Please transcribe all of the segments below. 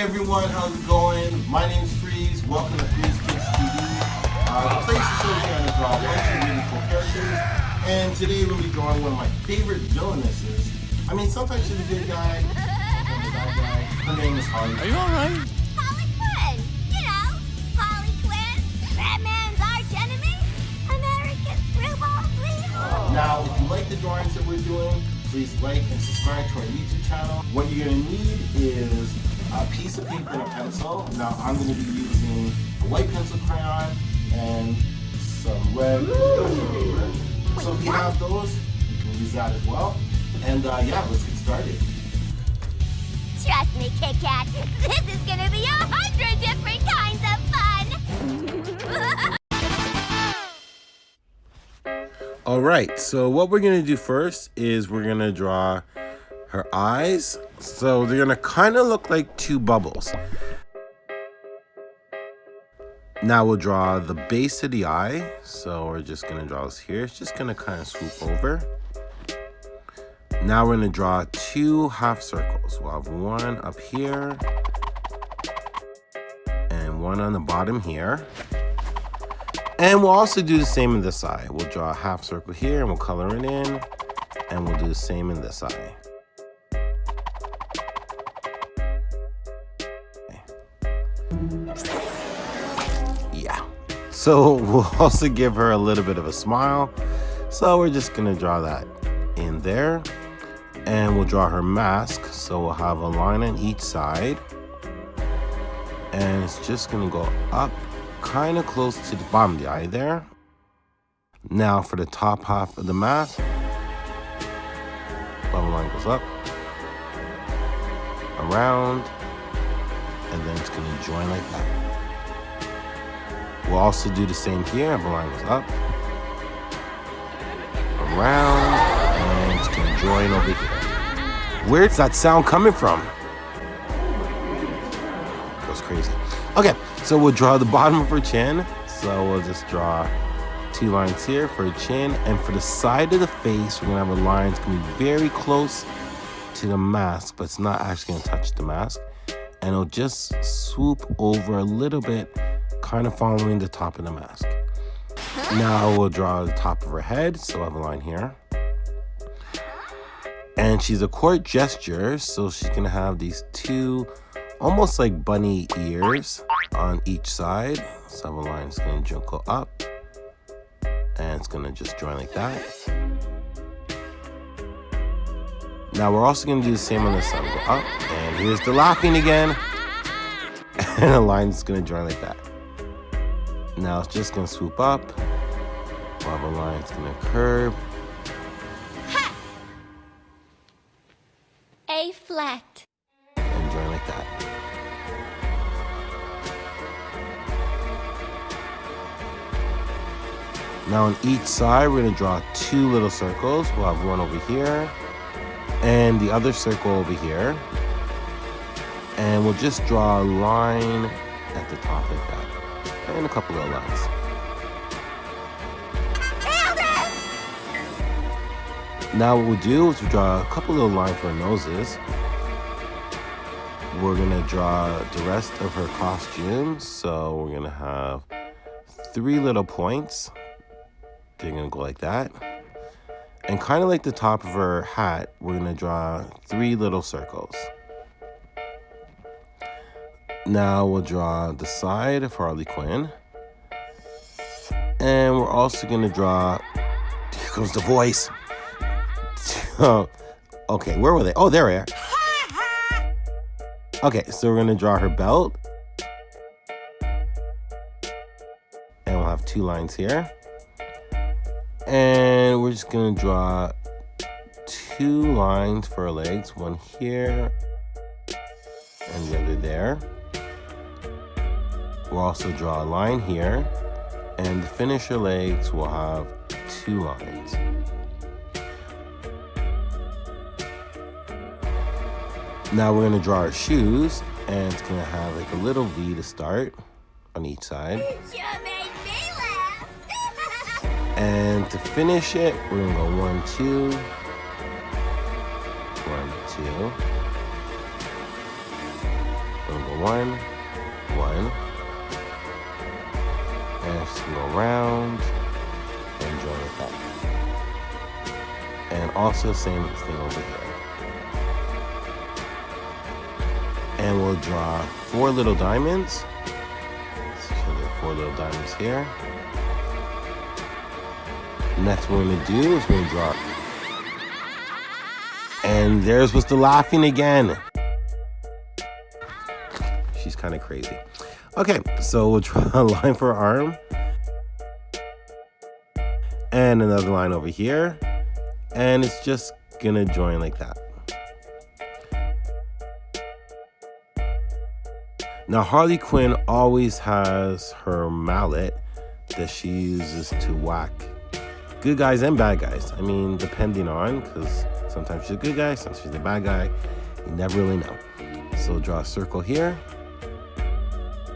everyone, how's it going? My name's Freeze. Welcome to Freeze Kids TV. Uh, the place is where we're going to draw a bunch of really cool characters. And today we'll be drawing one of my favorite villainesses. I mean, sometimes she's a good guy, sometimes a bad guy. Her name is Harley. Are you alright? Harley Quinn. You know, Harley Quinn, Batman's arch enemy, America's screwball sweetheart. Now, if you like the drawings that we're doing, please like and subscribe to our YouTube channel. What you're going to need is a piece of paper and a pencil. Now, I'm going to be using a white pencil crayon and some red construction paper. So if you have those, you can use that as well. And uh, yeah, let's get started. Trust me, Kit Kat, this is gonna be a hundred different kinds of fun. All right, so what we're gonna do first is we're gonna draw her eyes. So they're gonna kind of look like two bubbles. Now we'll draw the base of the eye. So we're just gonna draw this here. It's just gonna kind of swoop over. Now we're gonna draw two half circles. We'll have one up here and one on the bottom here. And we'll also do the same in this eye. We'll draw a half circle here and we'll color it in. And we'll do the same in this eye. So we'll also give her a little bit of a smile. So we're just gonna draw that in there. And we'll draw her mask. So we'll have a line on each side. And it's just gonna go up kind of close to the bottom of the eye there. Now for the top half of the mask, bottom line goes up, around, and then it's gonna join like that. We'll also do the same here, line goes up, around, and it's gonna join over here. Where's that sound coming from? Goes crazy. Okay, so we'll draw the bottom of her chin. So we'll just draw two lines here for her chin. And for the side of the face, we're gonna have a line that's gonna be very close to the mask, but it's not actually gonna touch the mask. And it'll just swoop over a little bit, kind of following the top of the mask. Now we'll draw the top of her head. So I have a line here. And she's a court jester, so she's gonna have these two almost like bunny ears on each side. So I have a line that's gonna go up and it's gonna just join like that. Now we're also gonna do the same on this side. Go up and here's the laughing again. And a line is gonna join like that. Now it's just gonna swoop up. We'll have a line that's gonna curve. A flat. and join like that. Now on each side, we're gonna draw two little circles. We'll have one over here and the other circle over here. And we'll just draw a line at the top like that. And a couple of lines. Now what we'll do is we'll draw a couple little lines for her noses. We're gonna draw the rest of her costume. So we're gonna have three little points. They're gonna go like that. And kind of like the top of her hat, we're gonna draw three little circles. Now we'll draw the side of Harley Quinn. And we're also gonna draw, here comes the voice. Oh, okay, where were they? Oh, there we are. Okay, so we're gonna draw her belt. And we'll have two lines here. And we're just gonna draw two lines for her legs, one here and the other there. We'll also draw a line here. And the finisher legs, we'll have two lines. Now we're gonna draw our shoes, and it's gonna have like a little V to start on each side. And to finish it, we're gonna go one, two, one, two, We're gonna go one, one, and go around and join with that. And also same thing over here. And we'll draw four little diamonds. So there four little diamonds here. Next what we're gonna do is we're gonna draw. And there's the laughing again. She's kind of crazy. Okay, so we'll draw a line for arm. And another line over here. And it's just gonna join like that. Now Harley Quinn always has her mallet that she uses to whack good guys and bad guys. I mean, depending on, because sometimes she's a good guy, sometimes she's a bad guy. You never really know. So draw a circle here.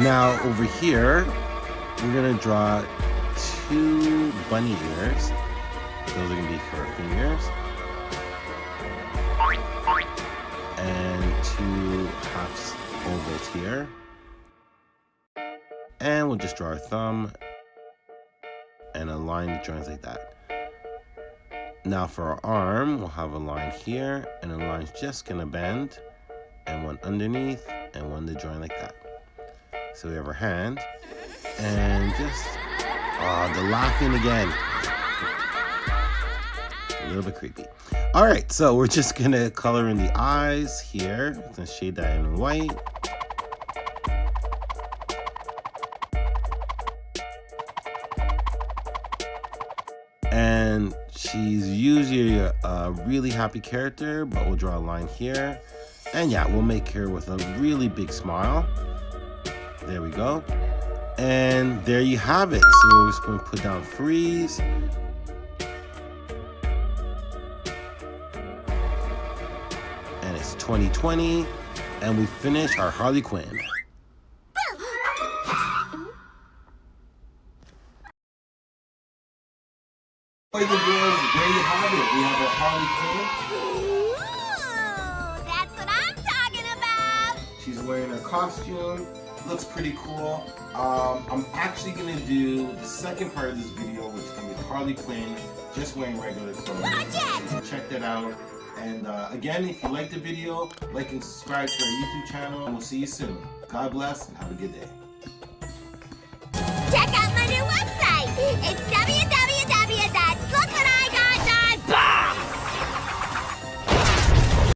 Now over here, we're gonna draw two bunny ears. Those are gonna be for fingers. And two half ovals here. And we'll just draw our thumb and a line that joins like that. Now for our arm, we'll have a line here and a line's just gonna bend and one underneath and one to join like that. So we have our hand and just, oh, the laughing again. A little bit creepy. All right, so we're just gonna color in the eyes here. Gonna shade that in white. And she's usually a really happy character, but we'll draw a line here. And yeah, we'll make her with a really big smile. There we go. And there you have it. So we're just going to put down freeze. And it's 2020. And we finish our Harley Quinn. Boys and girls, there you have it. We have our Harley Quinn. Ooh, that's what I'm talking about. She's wearing her costume looks pretty cool. Um, I'm actually gonna do the second part of this video, which is gonna be Harley Quinn, just wearing regular clothes. Watch it! check that out. And uh, again, if you like the video, like and subscribe to our YouTube channel, and we'll see you soon. God bless and have a good day.